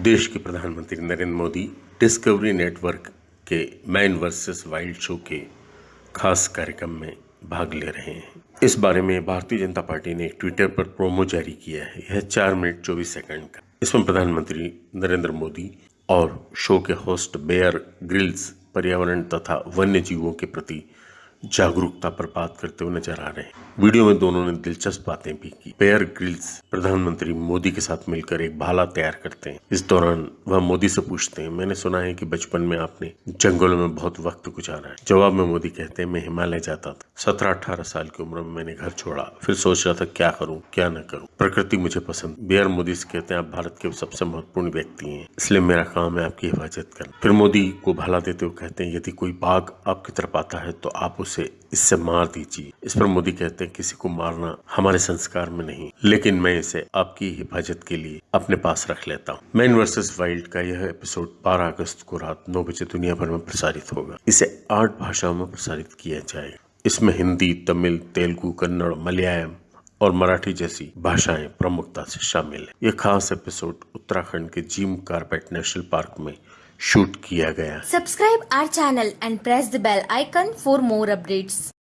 देश के प्रधानमंत्री नरेंद्र मोदी डिस्कवरी नेटवर्क के मैन वर्सेस वाइल्ड शो के खास कार्यक्रम में भाग ले रहे हैं। इस बारे में भारतीय जनता पार्टी ने ट्विटर पर प्रोमो जारी किया है। यह चार मिनट चौबीस सेकंड का। इसमें प्रधानमंत्री नरेंद्र मोदी और शो के होस्ट बेयर ग्रिल्स, पर्यावरण तथा वन्य जीवों के प्रति जागरूकता पर बात करते हुए नज़र आ रहे हैं। वीडियो में दोनों ने दिलचस्प बातें भी की। बेयर ग्रिल्स प्रधानमंत्री मोदी के साथ मिलकर एक भाला तैयार करते हैं। इस दौरान वह मोदी से पूछते हैं, मैंने सुना है कि बचपन में आपने जंगलों में बहुत वक्त गुजारा है। जवाब में मोदी कहते हैं, मैं हिमालय जाता था। सत्रह अठारह साल की उम्र में मैंने घर छोड़ा। फिर सोच रहा था, क्या करूँ, क्या न करूँ? प्रकृति मुझे पसंद। बेयर मोदी से कहते हैं, आप भारत के सबसे महत्वपूर्ण व्यक्ति हैं, इसलिए मेरा काम है आपकी हिफाजत करना। फिर मोदी को भला देते हुए कहते हैं, यदि कोई बाघ आपकी तरफ़ आता है तो आप उसे इससे मार दीजिए। इस पर मोदी कहते हैं, किसी को मारना हमारे संस्कार में नहीं, लेकिन मैं इसे आपकी हिफाजत के लिए अपने पास रख लेता हूँ। मैन वर्सेस वाइल्ड का यह एपिसोड 12 अगस्त को रात 9 बजे दुनिया भर में प्रसारित होगा। इसे आठ भाषाओं में प्रसारित किया जाएगा इसमें हिंदी, तमिल, तेलुगु, कन्नड़, मलयालम और मराठी जैसी भाषाएँ प्रमुखता से शामिल है। यह खास एपिसोड उत्तराखंड के जिम कारपेट नेशनल पार्क में शूट किया गया subscribe our channel and press the bell icon for more updates.